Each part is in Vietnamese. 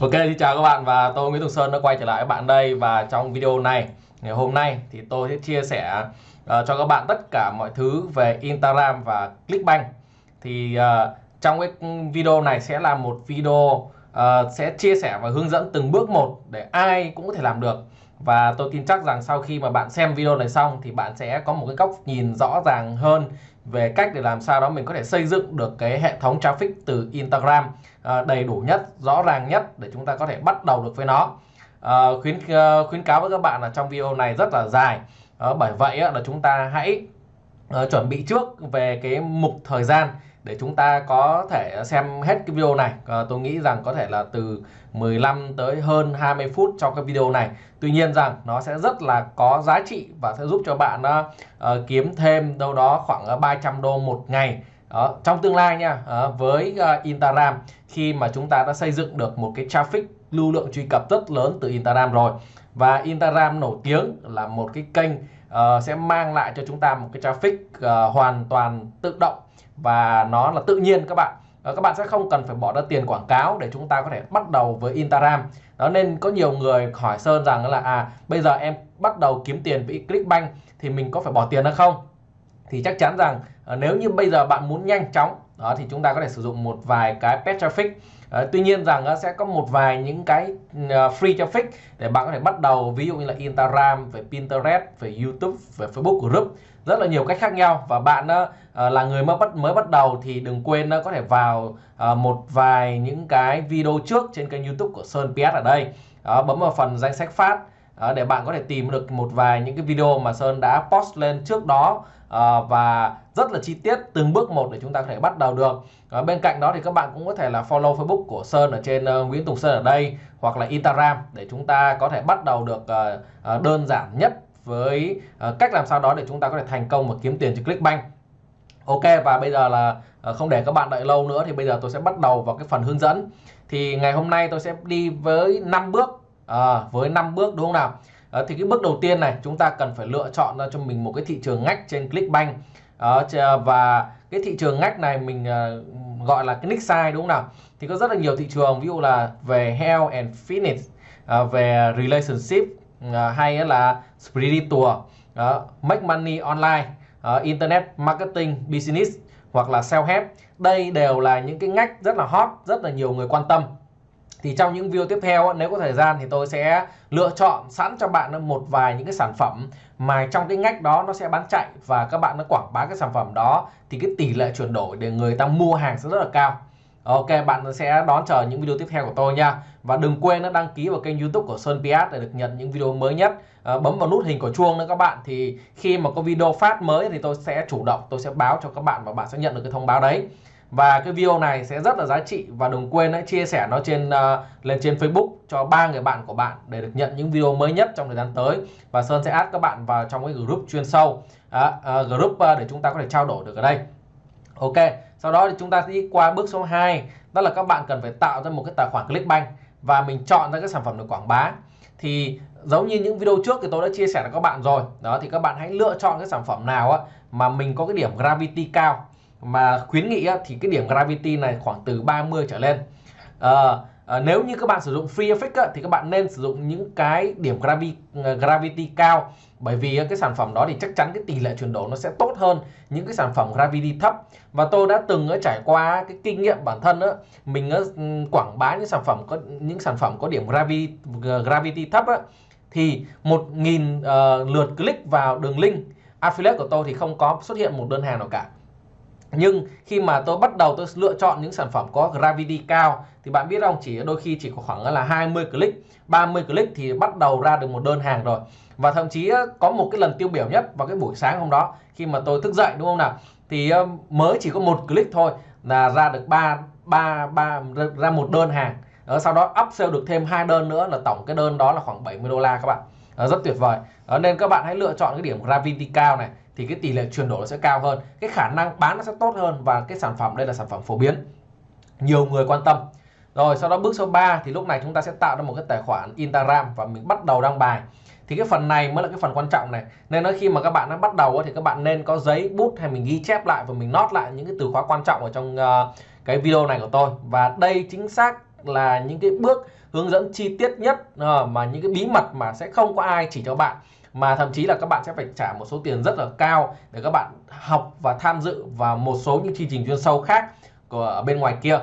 Ok, xin chào các bạn và tôi Nguyễn Tùng Sơn đã quay trở lại với bạn đây và trong video này ngày hôm nay thì tôi sẽ chia sẻ uh, cho các bạn tất cả mọi thứ về Instagram và Clickbank. Thì uh, trong cái video này sẽ là một video uh, sẽ chia sẻ và hướng dẫn từng bước một để ai cũng có thể làm được. Và tôi tin chắc rằng sau khi mà bạn xem video này xong thì bạn sẽ có một cái góc nhìn rõ ràng hơn về cách để làm sao đó mình có thể xây dựng được cái hệ thống traffic từ Instagram. À, đầy đủ nhất, rõ ràng nhất để chúng ta có thể bắt đầu được với nó. À, khuyến à, khuyến cáo với các bạn là trong video này rất là dài. À, bởi vậy là chúng ta hãy uh, chuẩn bị trước về cái mục thời gian để chúng ta có thể xem hết cái video này à, tôi nghĩ rằng có thể là từ 15 tới hơn 20 phút trong cái video này Tuy nhiên rằng nó sẽ rất là có giá trị và sẽ giúp cho bạn uh, kiếm thêm đâu đó khoảng 300 đô một ngày đó, trong tương lai nha uh, với uh, Instagram khi mà chúng ta đã xây dựng được một cái traffic lưu lượng truy cập rất lớn từ Instagram rồi và Instagram nổi tiếng là một cái kênh uh, sẽ mang lại cho chúng ta một cái traffic uh, hoàn toàn tự động và nó là tự nhiên các bạn. Các bạn sẽ không cần phải bỏ ra tiền quảng cáo để chúng ta có thể bắt đầu với Instagram. Đó nên có nhiều người hỏi Sơn rằng là à bây giờ em bắt đầu kiếm tiền với Clickbank thì mình có phải bỏ tiền hay không? Thì chắc chắn rằng ờ, nếu như bây giờ bạn muốn nhanh chóng đó thì chúng ta có thể sử dụng một vài cái pet traffic. À, tuy nhiên rằng nó sẽ có một vài những cái free traffic để bạn có thể bắt đầu ví dụ như là Instagram về Pinterest về YouTube về Facebook group rất là nhiều cách khác nhau. Và bạn uh, là người mới bắt mới bắt đầu thì đừng quên uh, có thể vào uh, một vài những cái video trước trên kênh YouTube của Sơn PS ở đây. Đó, bấm vào phần danh sách phát Ờ, để bạn có thể tìm được một vài những cái video mà Sơn đã post lên trước đó à, và rất là chi tiết từng bước một để chúng ta có thể bắt đầu được. À, bên cạnh đó thì các bạn cũng có thể là follow Facebook của Sơn ở trên uh, Nguyễn Tùng Sơn ở đây hoặc là Instagram để chúng ta có thể bắt đầu được uh, uh, đơn giản nhất với uh, cách làm sao đó để chúng ta có thể thành công và kiếm tiền từ Clickbank. Ok và bây giờ là không để các bạn đợi lâu nữa thì bây giờ tôi sẽ bắt đầu vào cái phần hướng dẫn. Thì ngày hôm nay tôi sẽ đi với 5 bước à, với 5 bước đúng không nào? À, thì cái bước đầu tiên này chúng ta cần phải lựa chọn ra cho mình một cái thị trường ngách trên Clickbank. À, và cái thị trường ngách này mình à, gọi là cái nick size đúng không nào? Thì có rất là nhiều thị trường ví dụ là về health and fitness à, về relationship à, hay là spiritual à, make money online à, internet marketing business hoặc là self help. Đây đều là những cái ngách rất là hot rất là nhiều người quan tâm thì trong những video tiếp theo nếu có thời gian thì tôi sẽ lựa chọn sẵn cho bạn một vài những cái sản phẩm mà trong cái ngách đó nó sẽ bán chạy và các bạn nó quảng bá cái sản phẩm đó thì cái tỷ lệ chuyển đổi để người ta mua hàng sẽ rất là cao. Ok bạn sẽ đón chờ những video tiếp theo của tôi nha. Và đừng quên nó đăng ký vào kênh youtube của Sơn PS để được nhận những video mới nhất. À, Bấm vào nút hình của chuông nữa các bạn. Thì khi mà có video phát mới thì tôi sẽ chủ động tôi sẽ báo cho các bạn và bạn sẽ nhận được cái thông báo đấy và cái video này sẽ rất là giá trị và đừng quên hãy chia sẻ nó trên uh, lên trên Facebook cho ba người bạn của bạn để được nhận những video mới nhất trong thời gian tới. Và Sơn sẽ add các bạn vào trong cái group chuyên sâu. À, uh, group uh, để chúng ta có thể trao đổi được ở đây. Ok sau đó thì chúng ta sẽ đi qua bước số 2 đó là các bạn cần phải tạo ra một cái tài khoản Clickbank và mình chọn ra cái sản phẩm được quảng bá. Thì giống như những video trước thì tôi đã chia sẻ với các bạn rồi. Đó thì các bạn hãy lựa chọn cái sản phẩm nào á mà mình có cái điểm gravity cao mà khuyến nghị á, thì cái điểm gravity này khoảng từ 30 trở lên. À, à, nếu như các bạn sử dụng free effect á, thì các bạn nên sử dụng những cái điểm gravity, ờ, gravity cao. Bởi vì cái sản phẩm đó thì chắc chắn cái tỷ lệ chuyển đổi nó sẽ tốt hơn những cái sản phẩm gravity thấp. Và tôi đã từng trải qua cái kinh nghiệm bản thân đó, mình ừ, quảng bá những sản phẩm có những sản phẩm có điểm gravity gravity thấp á, thì một nghìn uh, lượt click vào đường link affiliate của tôi thì không có xuất hiện một đơn hàng nào cả nhưng khi mà tôi bắt đầu tôi lựa chọn những sản phẩm có gravity cao, thì bạn biết không, chỉ đôi khi chỉ có khoảng là 20 click 30 click thì bắt đầu ra được một đơn hàng rồi. Và thậm chí ờ, có một cái lần tiêu biểu nhất vào cái buổi sáng hôm đó, khi mà tôi thức dậy, đúng không nào? Thì ờ, mới chỉ có một click thôi là ra được ba ba ba, ra một đơn hàng. Ở sau đó upsell được thêm hai đơn nữa là tổng cái đơn đó là khoảng 70 đô la các bạn. Rất tuyệt vời. Nên các bạn hãy lựa chọn cái điểm gravity cao này thì cái tỷ lệ chuyển đổi nó sẽ cao hơn cái khả năng bán nó sẽ tốt hơn và cái sản phẩm đây là sản phẩm phổ biến. Nhiều người quan tâm. Rồi sau đó bước số 3 thì lúc này chúng ta sẽ tạo ra một cái tài khoản Instagram và mình bắt đầu đăng bài. Thì cái phần này mới là cái phần quan trọng này. Nên nói khi mà các bạn đã bắt đầu thì các bạn nên có giấy bút hay mình ghi chép lại và mình nốt lại những cái từ khóa quan trọng ở trong uh, cái video này của tôi. Và đây chính xác là những cái bước hướng dẫn chi tiết nhất uh, mà những cái bí mật mà sẽ không có ai chỉ cho bạn mà thậm chí là các bạn sẽ phải trả một số tiền rất là cao để các bạn học và tham dự vào một số những chương trình chuyên sâu khác của bên ngoài kia.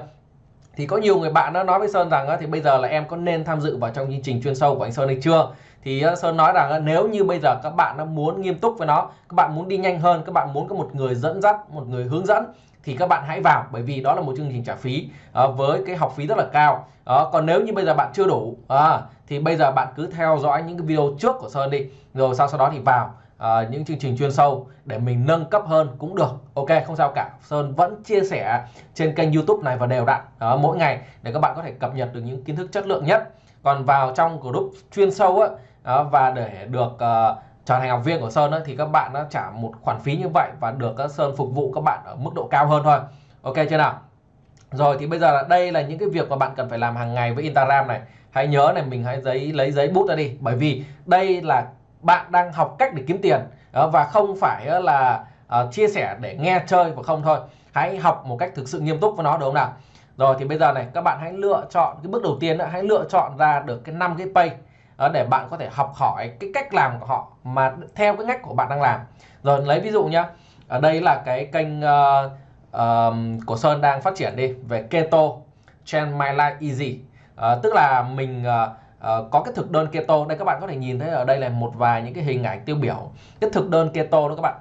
Thì có nhiều người bạn đã nói với Sơn rằng thì bây giờ là em có nên tham dự vào trong chương trình chuyên sâu của anh Sơn hay chưa? Thì Sơn nói rằng nếu như bây giờ các bạn đã muốn nghiêm túc với nó, các bạn muốn đi nhanh hơn, các bạn muốn có một người dẫn dắt, một người hướng dẫn thì các bạn hãy vào bởi vì đó là một chương trình trả phí à, với cái học phí rất là cao. À, còn nếu như bây giờ bạn chưa đủ à, thì bây giờ bạn cứ theo dõi những cái video trước của Sơn đi rồi sau sau đó thì vào à, những chương trình chuyên sâu để mình nâng cấp hơn cũng được. Ok không sao cả. Sơn vẫn chia sẻ trên kênh YouTube này và đều đặn à, mỗi ngày để các bạn có thể cập nhật được những kiến thức chất lượng nhất. Còn vào trong group chuyên sâu á à, và để được uh, trở thành học viên của Sơn ấy, thì các bạn đã trả một khoản phí như vậy và được các Sơn phục vụ các bạn ở mức độ cao hơn thôi. Ok chưa nào? Rồi thì bây giờ là đây là những cái việc mà bạn cần phải làm hàng ngày với Instagram này. Hãy nhớ này mình hãy giấy lấy giấy bút ra đi. Bởi vì đây là bạn đang học cách để kiếm tiền và không phải là ờ, chia sẻ để nghe chơi và không thôi. Hãy học một cách thực sự nghiêm túc với nó đúng không nào? Rồi thì bây giờ này các bạn hãy lựa chọn cái bước đầu tiên đó, hãy lựa chọn ra được cái năm cái pay để bạn có thể học hỏi cái cách làm của họ mà theo cái ngách của bạn đang làm. Rồi lấy ví dụ nhá. Ở đây là cái kênh uh, uh, của Sơn đang phát triển đi về keto trend My Life Easy. Uh, tức là mình uh, uh, có cái thực đơn keto. Đây các bạn có thể nhìn thấy ở đây là một vài những cái hình ảnh tiêu biểu. Cái thực đơn keto đó các bạn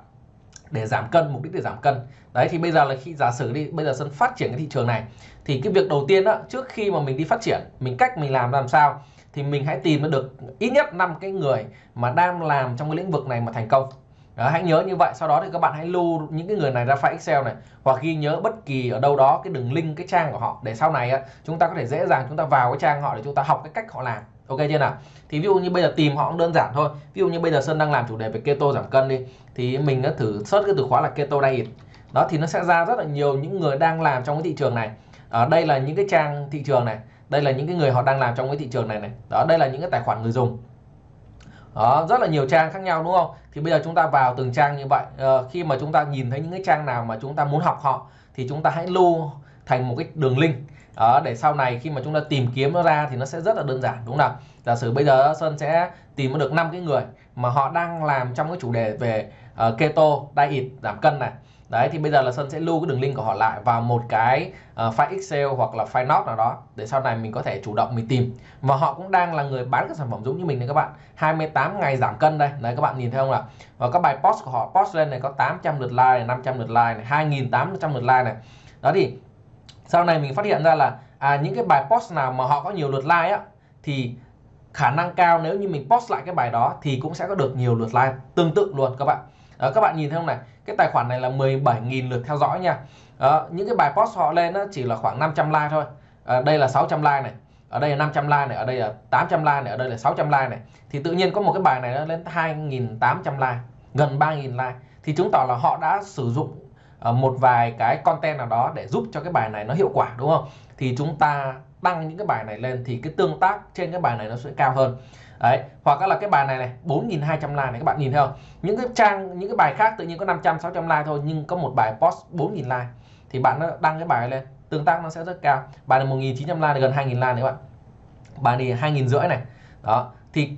để giảm cân mục đích để giảm cân. Đấy thì bây giờ là khi giả sử đi bây giờ Sơn phát triển cái thị trường này thì cái việc đầu tiên đó trước khi mà mình đi phát triển mình cách mình làm làm sao? Thì mình hãy tìm được ít nhất năm cái người mà đang làm trong cái lĩnh vực này mà thành công. Đó, hãy nhớ như vậy sau đó thì các bạn hãy lưu những cái người này ra file Excel này hoặc ghi nhớ bất kỳ ở đâu đó cái đường link cái trang của họ để sau này chúng ta có thể dễ dàng chúng ta vào cái trang họ để chúng ta học cái cách họ làm. Ok chưa nào? Thì ví dụ như bây giờ tìm họ cũng đơn giản thôi. Ví dụ như bây giờ Sơn đang làm chủ đề về keto giảm cân đi thì mình đã thử search cái từ khóa là keto diet. Đó thì nó sẽ ra rất là nhiều những người đang làm trong cái thị trường này. Ở đây là những cái trang thị trường này đây là những cái người họ đang làm trong cái thị trường này này. Đó đây là những cái tài khoản người dùng. Đó rất là nhiều trang khác nhau đúng không? Thì bây giờ chúng ta vào từng trang như vậy. À, khi mà chúng ta nhìn thấy những cái trang nào mà chúng ta muốn học họ thì chúng ta hãy lưu thành một cái đường link. Đó, để sau này khi mà chúng ta tìm kiếm nó ra thì nó sẽ rất là đơn giản đúng không nào? Giả sử bây giờ Sơn sẽ tìm được năm cái người mà họ đang làm trong cái chủ đề về uh, keto diet giảm cân này đấy thì bây giờ là Sơn sẽ lưu cái đường link của họ lại vào một cái uh, file Excel hoặc là file note nào đó để sau này mình có thể chủ động mình tìm. Và họ cũng đang là người bán các sản phẩm giống như mình đấy các bạn. 28 ngày giảm cân đây. Đấy các bạn nhìn thấy không ạ? Và các bài post của họ post lên này có 800 lượt like này, 500 lượt like này 2.800 lượt like này. Đó thì sau này mình phát hiện ra là à, những cái bài post nào mà họ có nhiều lượt like á thì khả năng cao nếu như mình post lại cái bài đó thì cũng sẽ có được nhiều lượt like tương tự luôn các bạn. Đó, các bạn nhìn thấy không này? Cái tài khoản này là 17.000 lượt theo dõi nha. Đó, những cái bài post họ lên chỉ là khoảng 500 like thôi. À, đây là 600 like này ở đây là 500 like này ở đây là 800 like này ở đây là 600 like này. Thì tự nhiên có một cái bài này nó lên 2.800 like gần 3.000 like. Thì chứng tỏ là họ đã sử dụng ờ, một vài cái content nào đó để giúp cho cái bài này nó hiệu quả đúng không? Thì chúng ta đăng những cái bài này lên thì cái tương tác trên cái bài này nó sẽ cao hơn đấy, hoặc là cái bài này này 4.200 like này, các bạn nhìn thấy không? Những cái trang, những cái bài khác tự nhiên có 500 600 like thôi, nhưng có một bài post 4.000 like, thì bạn nó đăng cái bài lên, tương tác nó sẽ rất cao. Bài này 1.900 like gần 2.000 like này các bạn. Bài này 2.000 rưỡi này. Đó, thì,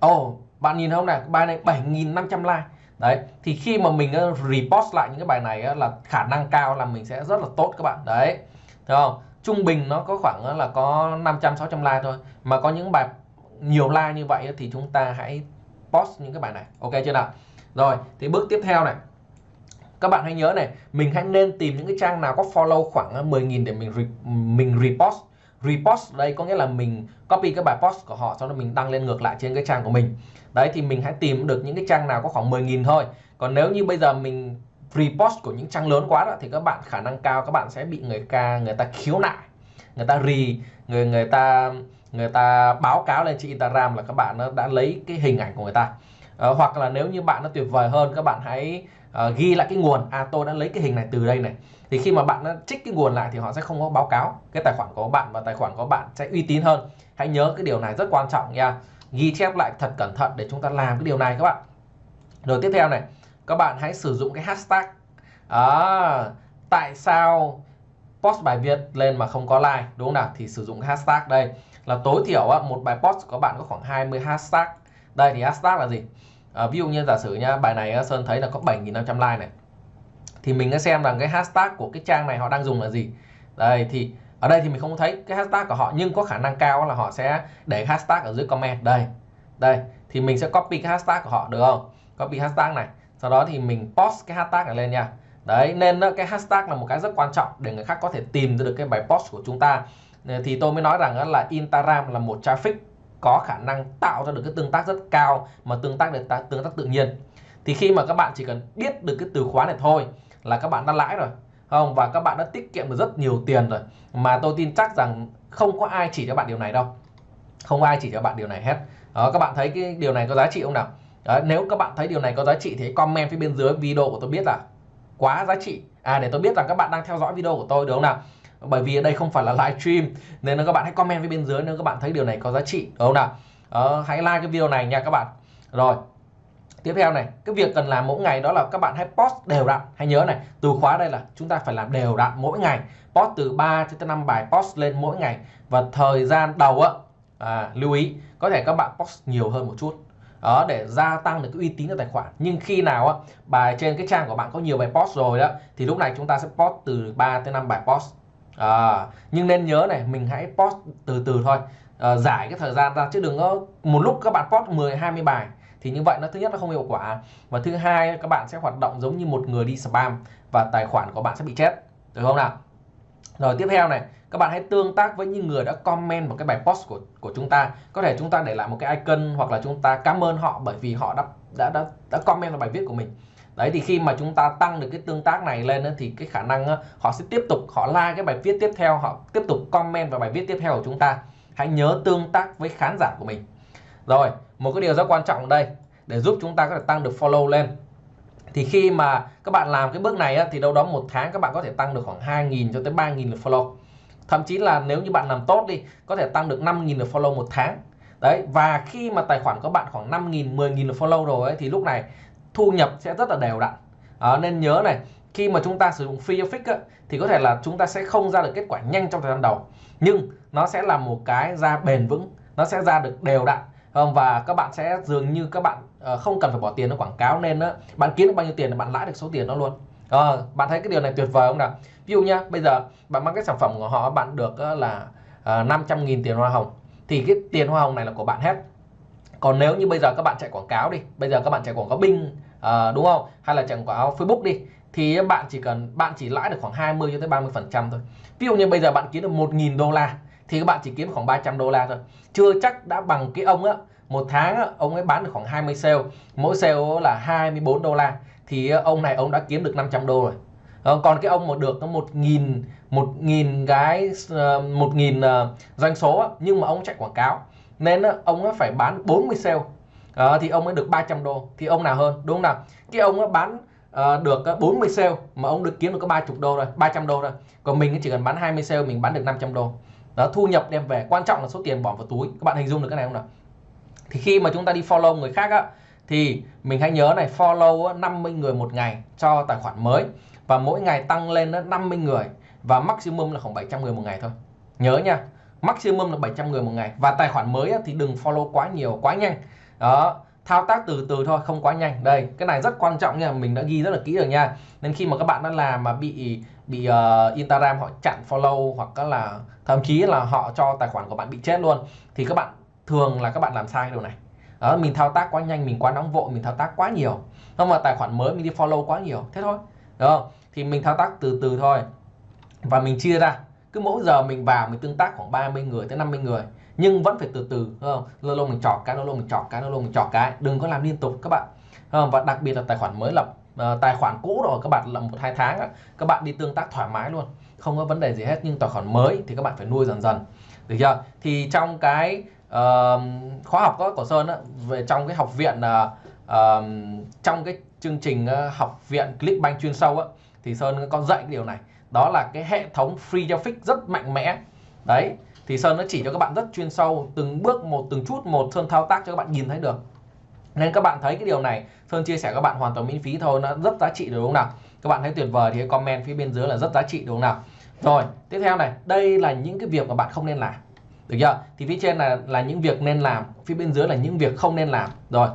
ồ oh bạn nhìn không này? Bài này 7.500 like. Đấy, thì khi mà mình repost lại những cái bài này là khả năng cao là mình sẽ rất là tốt các bạn. Đấy, thấy không? Trung bình nó có khoảng là có 500 600 like thôi, mà có những bài nhiều like như vậy thì chúng ta hãy post những cái bài này. Ok chưa nào? Rồi thì bước tiếp theo này. Các bạn hãy nhớ này mình hãy nên tìm những cái trang nào có follow khoảng ờ, 10.000 để mình re, mình repost. Repost đây có nghĩa là mình copy cái bài post của họ sau đó mình đăng lên ngược lại trên cái trang của mình. Đấy thì mình hãy tìm được những cái trang nào có khoảng 10.000 thôi. Còn nếu như bây giờ mình repost của những trang lớn quá đó thì các bạn khả năng cao các bạn sẽ bị người ca người ta khiếu nại. Người ta rì người người ta người ta báo cáo lên trên Instagram là các bạn đã lấy cái hình ảnh của người ta. À, hoặc là nếu như bạn nó tuyệt vời hơn các bạn hãy uh, ghi lại cái nguồn. À tôi đã lấy cái hình này từ đây này. Thì khi mà bạn nó trích cái nguồn lại thì họ sẽ không có báo cáo. Cái tài khoản của bạn và tài khoản của bạn sẽ uy tín hơn. Hãy nhớ cái điều này rất quan trọng nha. Ghi chép lại thật cẩn thận để chúng ta làm cái điều này các bạn. Rồi tiếp theo này các bạn hãy sử dụng cái hashtag à, tại sao post bài viết lên mà không có like đúng không nào? Thì sử dụng hashtag đây. Là tối thiểu một bài post của bạn có khoảng 20 hashtag. Đây thì hashtag là gì? À, ví dụ như giả sử nha bài này Sơn thấy là có 7.500 like này. Thì mình sẽ xem rằng cái hashtag của cái trang này họ đang dùng là gì. Đây thì ở đây thì mình không thấy cái hashtag của họ nhưng có khả năng cao là họ sẽ để hashtag ở dưới comment. Đây đây thì mình sẽ copy cái hashtag của họ được không? Copy hashtag này. Sau đó thì mình post cái hashtag này lên nha đấy nên ờ, cái hashtag là một cái rất quan trọng để người khác có thể tìm được cái bài post của chúng ta. Ờ, thì tôi mới nói rằng là Instagram là một traffic có khả năng tạo ra được cái tương tác rất cao mà tương tác được tương tác tự nhiên. Thì khi mà các bạn chỉ cần biết được cái từ khóa này thôi là các bạn đã lãi rồi không? Và các bạn đã tiết kiệm được rất nhiều tiền rồi. Mà tôi tin chắc rằng không có ai chỉ cho bạn điều này đâu. Không ai chỉ cho bạn điều này hết. Đó, các bạn thấy cái điều này có giá trị không nào? Đó, nếu các bạn thấy điều này có giá trị thì comment phía bên dưới video của tôi biết là quá giá trị. À để tôi biết rằng các bạn đang theo dõi video của tôi được không nào? Bởi vì ở đây không phải là live stream nên là các bạn hãy comment phía bên dưới nếu các bạn thấy điều này có giá trị đúng không nào? Ờ, hãy like cái video này nha các bạn. Rồi tiếp theo này cái việc cần làm mỗi ngày đó là các bạn hãy post đều đặn. Hãy nhớ này từ khóa đây là chúng ta phải làm đều đặn mỗi ngày. Post từ 3 cho tới 5 bài post lên mỗi ngày. Và thời gian đầu á à, lưu ý có thể các bạn post nhiều hơn một chút đó để gia tăng được cái uy tín của tài khoản. Nhưng khi nào á bài trên cái trang của bạn có nhiều bài post rồi đó thì lúc này chúng ta sẽ post từ 3 tới 5 bài post. À, nhưng nên nhớ này mình hãy post từ từ thôi. À, giải cái thời gian ra chứ đừng có một lúc các bạn post 10 20 bài thì như vậy nó thứ nhất nó không hiệu quả. Và thứ hai các bạn sẽ hoạt động giống như một người đi spam và tài khoản của bạn sẽ bị chết. Được không nào? Rồi tiếp theo này các bạn hãy tương tác với những người đã comment vào cái bài post của của chúng ta. Có thể chúng ta để lại một cái icon hoặc là chúng ta cảm ơn họ bởi vì họ đã đã đã, đã comment vào bài viết của mình. Đấy thì khi mà chúng ta tăng được cái tương tác này lên thì cái khả năng họ sẽ tiếp tục họ like cái bài viết tiếp theo họ tiếp tục comment vào bài viết tiếp theo của chúng ta. Hãy nhớ tương tác với khán giả của mình. Rồi một cái điều rất quan trọng đây để giúp chúng ta có thể tăng được follow lên. Thì khi mà các bạn làm cái bước này á, thì đâu đó một tháng các bạn có thể tăng được khoảng 2.000 cho tới 3.000 lượt follow thậm chí là nếu như bạn làm tốt đi có thể tăng được 5.000 lượt follow một tháng. Đấy và khi mà tài khoản của bạn khoảng 5.000 10.000 lượt follow rồi ấy, thì lúc này thu nhập sẽ rất là đều đặn. À, nên nhớ này khi mà chúng ta sử dụng free traffic ấy, thì có thể là chúng ta sẽ không ra được kết quả nhanh trong thời gian đầu. Nhưng nó sẽ là một cái ra bền vững nó sẽ ra được đều đặn. Và các bạn sẽ dường như các bạn ờ, không cần phải bỏ tiền nó quảng cáo nên đó, bạn kiếm được bao nhiêu tiền là bạn lãi được số tiền đó luôn à, bạn thấy cái điều này tuyệt vời không nào? Ví dụ nhá bây giờ bạn mang cái sản phẩm của họ bạn được ờ, là ờ, à, 500.000 tiền hoa hồng thì cái tiền hoa hồng này là của bạn hết. Còn nếu như bây giờ các bạn chạy quảng cáo đi bây giờ các bạn chạy quảng cáo bing à, đúng không? Hay là chạy quảng cáo Facebook đi thì bạn chỉ cần bạn chỉ lãi được khoảng 20 cho tới 30 phần trăm thôi. Ví dụ như bây giờ bạn kiếm được 1.000 đô la thì các bạn chỉ kiếm khoảng 300 đô la thôi. Chưa chắc đã bằng cái ông á một tháng á, ông ấy bán được khoảng 20 sale mỗi sale là 24 đô la thì ờ, ông này ông đã kiếm được 500 đô rồi. Ờ, còn cái ông mà được có một nghìn một nghìn cái ờ, một nghìn doanh số nhưng mà ông chạy quảng cáo, nên ông phải bán 40 sale. Thì ông mới được 300 đô, thì ông nào hơn, đúng không nào? Cái ông bán được 40 sale, mà ông được kiếm được có 30 đô rồi 300 đô rồi còn mình chỉ cần bán 20 sale, mình bán được 500 đô. Đó, thu nhập đem về, quan trọng là số tiền bỏ vào túi. Các bạn hình dung được cái này không nào? Thì khi mà chúng ta đi follow người khác á thì mình hãy nhớ này follow 50 người một ngày cho tài khoản mới. Và mỗi ngày tăng lên 50 người. Và maximum là khoảng 700 người một ngày thôi. Nhớ nha maximum là 700 người một ngày. Và tài khoản mới thì đừng follow quá nhiều quá nhanh. Đó thao tác từ từ thôi không quá nhanh. Đây cái này rất quan trọng nha mình đã ghi rất là kỹ rồi nha. Nên khi mà các bạn đã làm mà bị bị uh, Instagram họ chặn follow hoặc là thậm chí là họ cho tài khoản của bạn bị chết luôn thì các bạn thường là các bạn làm sai điều này đó, mình thao tác quá nhanh mình quá nóng vội mình thao tác quá nhiều. Không mà tài khoản mới mình đi follow quá nhiều thế thôi. Đúng không? Thì mình thao tác từ từ thôi. Và mình chia ra. Cứ mỗi giờ mình vào mình tương tác khoảng 30 người tới 50 người. Nhưng vẫn phải từ từ không? Lâu lâu mình chọn cái lâu lâu mình chọn cái lâu lâu mình chọn cái. Đừng có làm liên tục các bạn. Không? và đặc biệt là tài khoản mới lập uh, tài khoản cũ rồi các bạn lập một hai tháng các bạn đi tương tác thoải mái luôn. Không có vấn đề gì hết nhưng tài khoản mới thì các bạn phải nuôi dần dần. Được chưa? Thì trong cái uh, khóa học của Sơn á, về trong cái học viện uh, uh, trong cái chương trình uh, học viện Clickbank chuyên sâu á, thì Sơn có dạy cái điều này. Đó là cái hệ thống free traffic rất mạnh mẽ. Đấy thì Sơn nó chỉ cho các bạn rất chuyên sâu từng bước một từng chút một Sơn thao tác cho các bạn nhìn thấy được. Nên các bạn thấy cái điều này Sơn chia sẻ các bạn hoàn toàn miễn phí thôi nó rất giá trị đúng không nào? Các bạn thấy tuyệt vời thì comment phía bên dưới là rất giá trị đúng không nào? Rồi tiếp theo này đây là những cái việc mà bạn không nên làm được chưa? Thì phía trên là là những việc nên làm phía bên dưới là những việc không nên làm. Rồi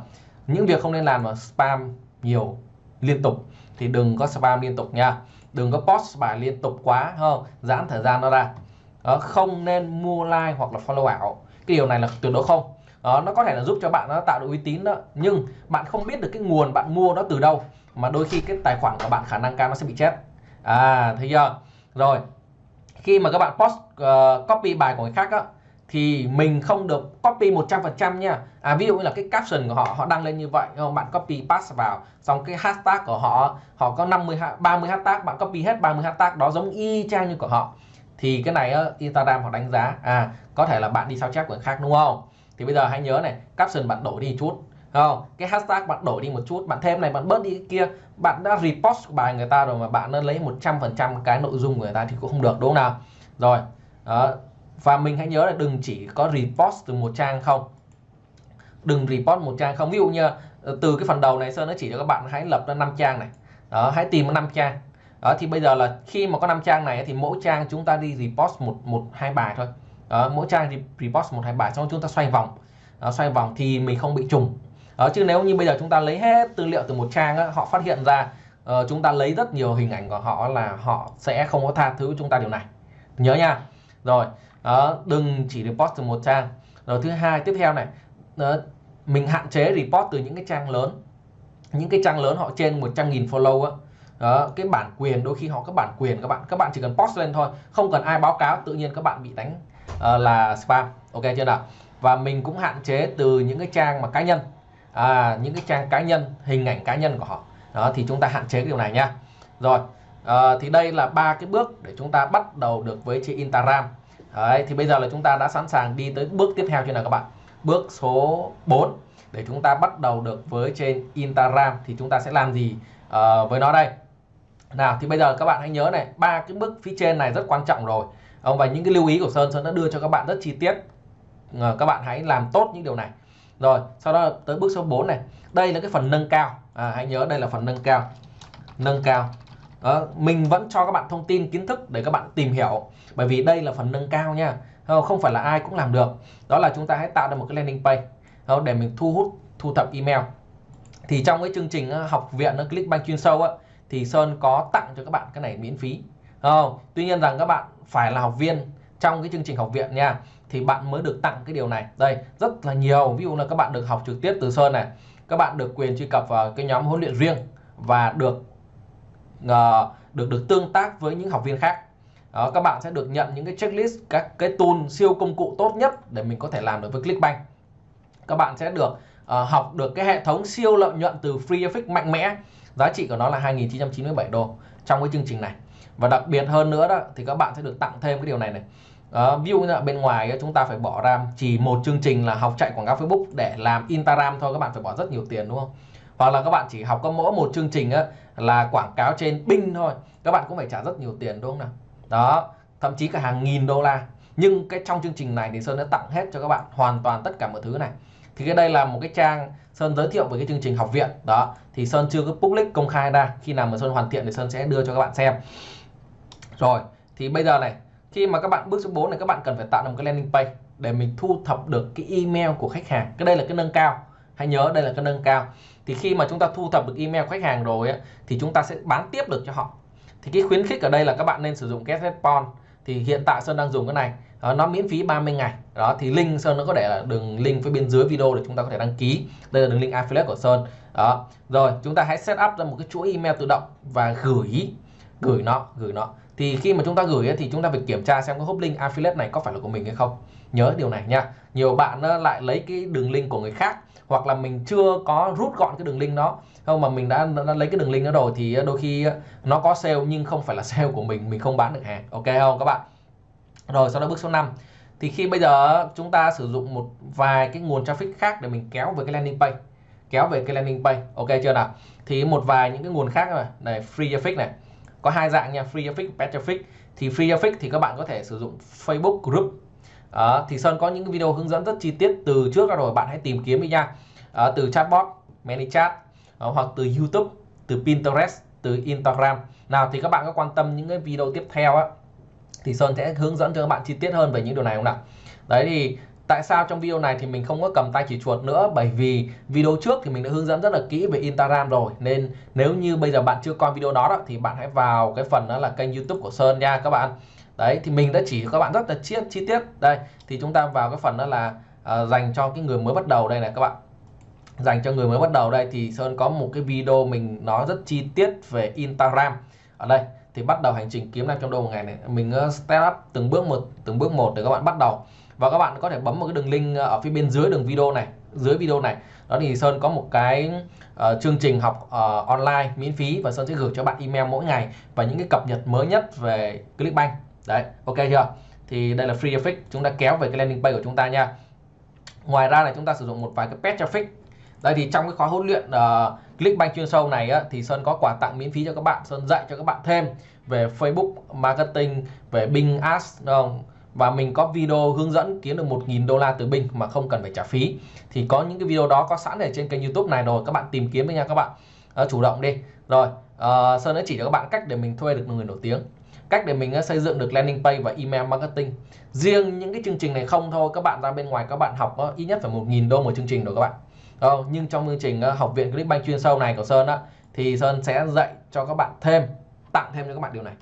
những việc không nên làm là spam nhiều liên tục. Thì đừng có spam liên tục nha. Đừng có post bài liên tục quá không? Giãn thời gian nó ra. Đó, không nên mua like hoặc là follow ảo. Cái điều này là tuyệt đối không. Đó, nó có thể là giúp cho bạn nó tạo được uy tín đó. Nhưng bạn không biết được cái nguồn bạn mua nó từ đâu mà đôi khi cái tài khoản của bạn khả năng cao nó sẽ bị chết. À thấy chưa? Rồi khi mà các bạn post uh, copy bài của người khác á thì mình không được copy 100% nha. À, ví dụ như là cái caption của họ họ đăng lên như vậy không? Bạn copy pass vào xong cái hashtag của họ họ có 50 30 hashtag bạn copy hết 30 hashtag đó giống y chang như của họ. Thì cái này uh, Instagram họ đánh giá à có thể là bạn đi sao chép của người khác đúng không? Thì bây giờ hãy nhớ này caption bạn đổi đi chút không? Cái hashtag bạn đổi đi một chút bạn thêm này bạn bớt đi cái kia. Bạn đã repost bài người ta rồi mà bạn đã lấy 100% cái nội dung của người ta thì cũng không được đúng không nào? Rồi đó và mình hãy nhớ là đừng chỉ có repost từ một trang không. Đừng report một trang không. Ví dụ như ờ, từ cái phần đầu này Sơn nó chỉ cho các bạn hãy lập ra năm trang này. Đó hãy tìm năm trang. Đó thì bây giờ là khi mà có năm trang này thì mỗi trang chúng ta đi repost một một hai bài thôi. Đó, mỗi trang repost một hai bài xong chúng ta xoay vòng. Đó, xoay vòng thì mình không bị trùng. Đó, chứ nếu như bây giờ chúng ta lấy hết tư liệu từ một trang đó, họ phát hiện ra uh, chúng ta lấy rất nhiều hình ảnh của họ là họ sẽ không có tha thứ chúng ta điều này. Nhớ nha. Rồi đó, đừng chỉ report từ một trang. Rồi thứ hai tiếp theo này đó, mình hạn chế report từ những cái trang lớn. Những cái trang lớn họ trên 100.000 follow á. Đó, cái bản quyền đôi khi họ có bản quyền các bạn. Các bạn chỉ cần post lên thôi không cần ai báo cáo tự nhiên các bạn bị đánh uh, là spam. Ok chưa nào? Và mình cũng hạn chế từ những cái trang mà cá nhân. À, những cái trang cá nhân hình ảnh cá nhân của họ. Đó thì chúng ta hạn chế cái điều này nha. Rồi à, thì đây là ba cái bước để chúng ta bắt đầu được với trên Instagram. Đấy, thì bây giờ là chúng ta đã sẵn sàng đi tới bước tiếp theo chưa nào các bạn? Bước số 4 để chúng ta bắt đầu được với trên Instagram thì chúng ta sẽ làm gì uh, với nó đây? Nào thì bây giờ các bạn hãy nhớ này ba cái bước phía trên này rất quan trọng rồi. Và những cái lưu ý của Sơn Sơn đã đưa cho các bạn rất chi tiết. Uh, các bạn hãy làm tốt những điều này. Rồi sau đó tới bước số 4 này. Đây là cái phần nâng cao. À, hãy nhớ đây là phần nâng cao. Nâng cao đó, mình vẫn cho các bạn thông tin kiến thức để các bạn tìm hiểu. Bởi vì đây là phần nâng cao nha. Ờ, không phải là ai cũng làm được. Đó là chúng ta hãy tạo ra một cái landing page ờ, để mình thu hút thu thập email. Thì trong cái chương trình ờ, học viện nó Clickbank chuyên sâu á, thì Sơn có tặng cho các bạn cái này miễn phí. Không? tuy nhiên rằng các bạn phải là học viên trong cái chương trình học viện nha thì bạn mới được tặng cái điều này. Đây rất là nhiều. Ví dụ là các bạn được học trực tiếp từ Sơn này các bạn được quyền truy cập vào cái nhóm huấn luyện riêng và được uh, được được tương tác với những học viên khác. Đó, các bạn sẽ được nhận những cái checklist các cái tool siêu công cụ tốt nhất để mình có thể làm được với Clickbank. Các bạn sẽ được uh, học được cái hệ thống siêu lợi nhuận từ Free Effect mạnh mẽ. Giá trị của nó là 2.997 đô trong cái chương trình này. Và đặc biệt hơn nữa đó thì các bạn sẽ được tặng thêm cái điều này này. Uh, ví dụ như là bên ngoài chúng ta phải bỏ ra chỉ một chương trình là học chạy quảng cáo Facebook để làm Instagram thôi các bạn phải bỏ rất nhiều tiền đúng không? Hoặc là các bạn chỉ học có mỗi một chương trình á, là quảng cáo trên Bing thôi. Các bạn cũng phải trả rất nhiều tiền đúng không nào? Đó thậm chí cả hàng nghìn đô la. Nhưng cái trong chương trình này thì Sơn đã tặng hết cho các bạn hoàn toàn tất cả mọi thứ này. Thì cái đây là một cái trang Sơn giới thiệu về cái chương trình học viện. Đó thì Sơn chưa có public công khai ra. Khi nào mà Sơn hoàn thiện thì Sơn sẽ đưa cho các bạn xem. Rồi thì bây giờ này khi mà các bạn bước số 4 này các bạn cần phải tạo ra một cái landing page để mình thu thập được cái email của khách hàng. Cái đây là cái nâng cao. Hãy nhớ đây là cái nâng cao thì khi mà chúng ta thu thập được email khách hàng rồi ấy, thì chúng ta sẽ bán tiếp được cho họ. Thì cái khuyến khích ở đây là các bạn nên sử dụng Get Response thì hiện tại Sơn đang dùng cái này. Đó, nó miễn phí 30 ngày. Đó thì link Sơn nó có để là đường link phía bên dưới video để chúng ta có thể đăng ký. Đây là đường link affiliate của Sơn. Đó rồi chúng ta hãy set up ra một cái chuỗi email tự động và gửi gửi nó gửi nó. Thì khi mà chúng ta gửi thì chúng ta phải kiểm tra xem cái hop link affiliate này có phải là của mình hay không nhớ điều này nha. Nhiều bạn ờ, lại lấy cái đường link của người khác hoặc là mình chưa có rút gọn cái đường link đó. Không mà mình đã, đã lấy cái đường link đó rồi thì ờ, đôi khi ờ, nó có sale nhưng không phải là sale của mình mình không bán được hàng. Ok không các bạn? Rồi sau đó bước số 5 thì khi bây giờ chúng ta sử dụng một vài cái nguồn traffic khác để mình kéo về cái landing page kéo về cái landing page. Ok chưa nào? Thì một vài những cái nguồn khác này, này free traffic này. Có hai dạng nha free traffic paid traffic. Thì free traffic thì các bạn có thể sử dụng Facebook group à, thì Sơn có những cái video hướng dẫn rất chi tiết từ trước rồi bạn hãy tìm kiếm đi nha. À, từ chatbot ManyChat à, ờ, hoặc từ YouTube từ Pinterest từ Instagram. Nào thì các bạn có quan tâm những cái video tiếp theo á thì Sơn sẽ hướng dẫn cho các bạn chi tiết hơn về những điều này không nào? Đấy thì tại sao trong video này thì mình không có cầm tay chỉ chuột nữa? Bởi vì video trước thì mình đã hướng dẫn rất là kỹ về Instagram rồi. Nên nếu như bây giờ bạn chưa coi video đó, đó thì bạn hãy vào cái phần đó là kênh YouTube của Sơn nha các bạn đấy thì mình đã chỉ các bạn rất là chi, chi tiết. Đây thì chúng ta vào cái phần đó là uh, dành cho cái người mới bắt đầu đây này các bạn. Dành cho người mới bắt đầu đây thì Sơn có một cái video mình nói rất chi tiết về Instagram. Ở đây thì bắt đầu hành trình kiếm 500 đô một ngày này. Mình uh, step up từng bước một từng bước một để các bạn bắt đầu. Và các bạn có thể bấm một cái đường link ờ, ở phía bên dưới đường video này dưới video này. Đó thì Sơn có một cái uh, chương trình học uh, online miễn phí và Sơn sẽ gửi cho bạn email mỗi ngày và những cái cập nhật mới nhất về Clickbank đấy ok chưa? Thì đây là free traffic chúng ta kéo về cái landing page của chúng ta nha. Ngoài ra là chúng ta sử dụng một vài cái pet traffic. Đây thì trong cái khóa huấn luyện ờ, uh, Clickbank chuyên sâu này á, thì Sơn có quà tặng miễn phí cho các bạn. Sơn dạy cho các bạn thêm về Facebook marketing về Bing Ads đúng không? và mình có video hướng dẫn kiếm được 1.000 đô la từ Bing mà không cần phải trả phí. Thì có những cái video đó có sẵn ở trên kênh YouTube này rồi các bạn tìm kiếm đi nha các bạn. Uh, chủ động đi. Rồi uh, Sơn đã chỉ cho các bạn cách để mình thuê được người nổi tiếng cách để mình ờ, xây dựng được landing page và email marketing. Riêng những cái chương trình này không thôi các bạn ra bên ngoài các bạn học ờ, ít nhất phải 1.000 đô một chương trình rồi các bạn. Không? nhưng trong chương trình học viện Clickbank chuyên sâu này của Sơn á thì Sơn sẽ dạy cho các bạn thêm tặng thêm cho các bạn điều này.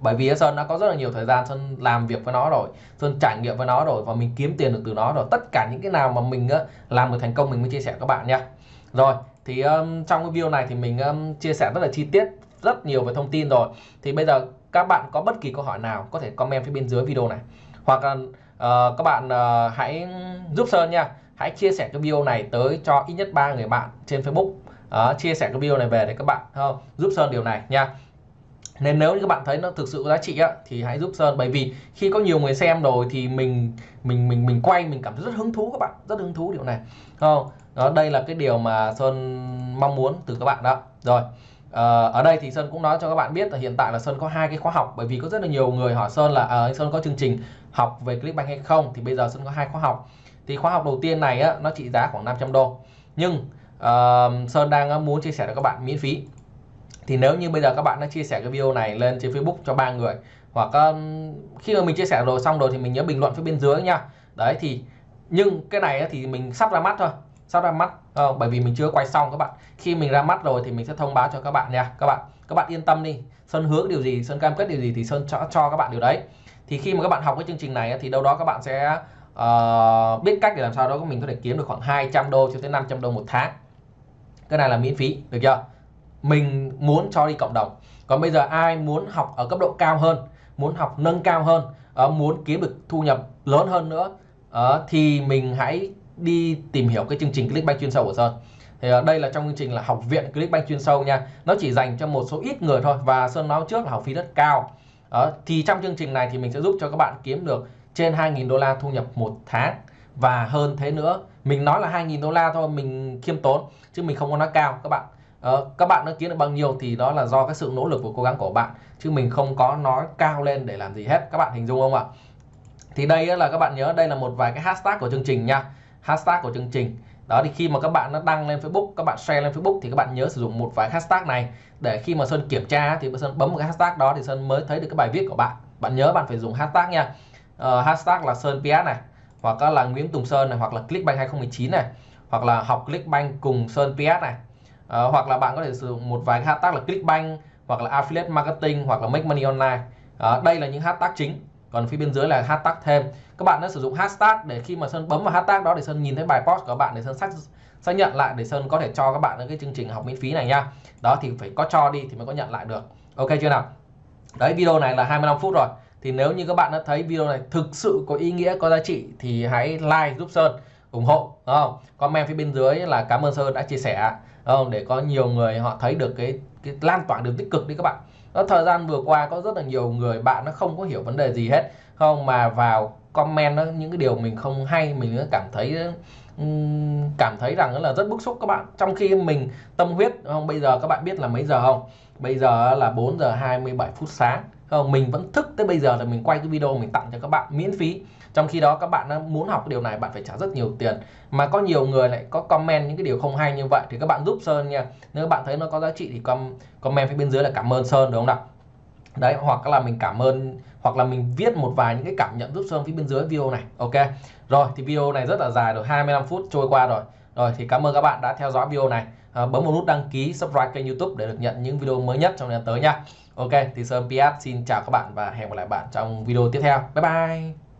Bởi vì Sơn đã có rất là nhiều thời gian Sơn làm việc với nó rồi Sơn trải nghiệm với nó rồi và mình kiếm tiền được từ nó rồi. Tất cả những cái nào mà mình làm được thành công mình mới chia sẻ các bạn nha. Rồi thì um, trong cái video này thì mình um, chia sẻ rất là chi tiết rất nhiều về thông tin rồi. Thì bây giờ các bạn có bất kỳ câu hỏi nào có thể comment phía bên dưới video này. Hoặc là uh, các bạn uh, hãy giúp Sơn nha. Hãy chia sẻ cái video này tới cho ít nhất ba người bạn trên Facebook. Uh, chia sẻ cái video này về để các bạn không giúp Sơn điều này nha. Nên nếu như các bạn thấy nó thực sự có giá trị á, thì hãy giúp Sơn. Bởi vì khi có nhiều người xem rồi thì mình mình mình mình quay mình cảm thấy rất hứng thú các bạn. Rất hứng thú điều này. Không đó đây là cái điều mà Sơn mong muốn từ các bạn đó. Rồi Ờ, ở đây thì Sơn cũng nói cho các bạn biết là hiện tại là Sơn có hai cái khóa học bởi vì có rất là nhiều người hỏi Sơn là à, Sơn có chương trình học về Clickbank hay không? Thì bây giờ Sơn có hai khóa học. Thì khóa học đầu tiên này á, nó trị giá khoảng 500 đô. Nhưng uh, Sơn đang ờ, muốn chia sẻ cho các bạn miễn phí. Thì nếu như bây giờ các bạn đã chia sẻ cái video này lên trên Facebook cho ba người hoặc um, khi mà mình chia sẻ rồi xong rồi thì mình nhớ bình luận phía bên dưới nha. Đấy thì nhưng cái này thì mình sắp ra mắt thôi sắp ra mắt không? bởi vì mình chưa quay xong các bạn. Khi mình ra mắt rồi thì mình sẽ thông báo cho các bạn nha. Các bạn các bạn yên tâm đi. Sơn hứa điều gì Sơn cam kết điều gì thì Sơn cho, cho các bạn điều đấy. Thì khi mà các bạn học cái chương trình này thì đâu đó các bạn sẽ uh, biết cách để làm sao đó mình có thể kiếm được khoảng 200 đô cho tới 500 đô một tháng. Cái này là miễn phí được chưa? Mình muốn cho đi cộng đồng. Còn bây giờ ai muốn học ở cấp độ cao hơn muốn học nâng cao hơn uh, muốn kiếm được thu nhập lớn hơn nữa uh, thì mình hãy đi tìm hiểu cái chương trình Clickbank chuyên sâu của Sơn. Thì ờ, đây là trong chương trình là học viện Clickbank chuyên sâu nha. Nó chỉ dành cho một số ít người thôi và Sơn nói trước là học phí rất cao. Đó. thì trong chương trình này thì mình sẽ giúp cho các bạn kiếm được trên 2.000 đô la thu nhập một tháng. Và hơn thế nữa mình nói là 2.000 đô la thôi mình khiêm tốn chứ mình không có nói cao các bạn. Uh, các bạn đã kiếm được bao nhiêu thì đó là do cái sự nỗ lực và cố gắng của bạn chứ mình không có nói cao lên để làm gì hết. Các bạn hình dung không ạ? Thì đây là các bạn nhớ đây là một vài cái hashtag của chương trình nha hashtag của chương trình. Đó thì khi mà các bạn nó đăng lên Facebook các bạn share lên Facebook thì các bạn nhớ sử dụng một vài hashtag này. Để khi mà Sơn kiểm tra thì Sơn bấm một cái hashtag đó thì Sơn mới thấy được cái bài viết của bạn. Bạn nhớ bạn phải dùng hashtag nha. Uh, hashtag là Sơn PS này hoặc là Nguyễn Tùng Sơn này hoặc là Clickbank 2019 này hoặc là học Clickbank cùng Sơn PS này. Uh, hoặc là bạn có thể sử dụng một vài hashtag là Clickbank hoặc là Affiliate Marketing hoặc là Make Money Online. Uh, đây là những hashtag chính còn phía bên dưới là hashtag thêm. Các bạn đã sử dụng hashtag để khi mà Sơn bấm vào hashtag đó để Sơn nhìn thấy bài post của bạn để Sơn xác xác nhận lại để Sơn có thể cho các bạn cái chương trình học miễn phí này nha. Đó thì phải có cho đi thì mới có nhận lại được. Ok chưa nào? Đấy, video này là 25 phút rồi. Thì nếu như các bạn đã thấy video này thực sự có ý nghĩa, có giá trị thì hãy like giúp Sơn, ủng hộ, đúng không? Comment phía bên dưới là cảm ơn Sơn đã chia sẻ, đúng không? Để có nhiều người họ thấy được cái cái lan tỏa được tích cực đi các bạn đó, thời gian vừa qua có rất là nhiều người bạn nó không có hiểu vấn đề gì hết. Không mà vào comment đó, những cái điều mình không hay mình cảm thấy cảm thấy rằng là rất bức xúc các bạn. Trong khi mình tâm huyết không bây giờ các bạn biết là mấy giờ không? Bây giờ là 4 giờ 27 phút sáng. Không mình vẫn thức tới bây giờ là mình quay cái video mình tặng cho các bạn miễn phí trong khi đó các bạn muốn học cái điều này bạn phải trả rất nhiều tiền. Mà có nhiều người lại có comment những cái điều không hay như vậy thì các bạn giúp Sơn nha. Nếu các bạn thấy nó có giá trị thì comment phía bên dưới là cảm ơn Sơn đúng không nào? Đấy hoặc là mình cảm ơn hoặc là mình viết một vài những cái cảm nhận giúp Sơn phía bên dưới video này ok? Rồi thì video này rất là dài rồi 25 phút trôi qua rồi. Rồi thì cảm ơn các bạn đã theo dõi video này. À, bấm một nút đăng ký subscribe kênh YouTube để được nhận những video mới nhất trong thời gian tới nha. Ok thì Sơn PS xin chào các bạn và hẹn gặp lại bạn trong video tiếp theo. Bye bye!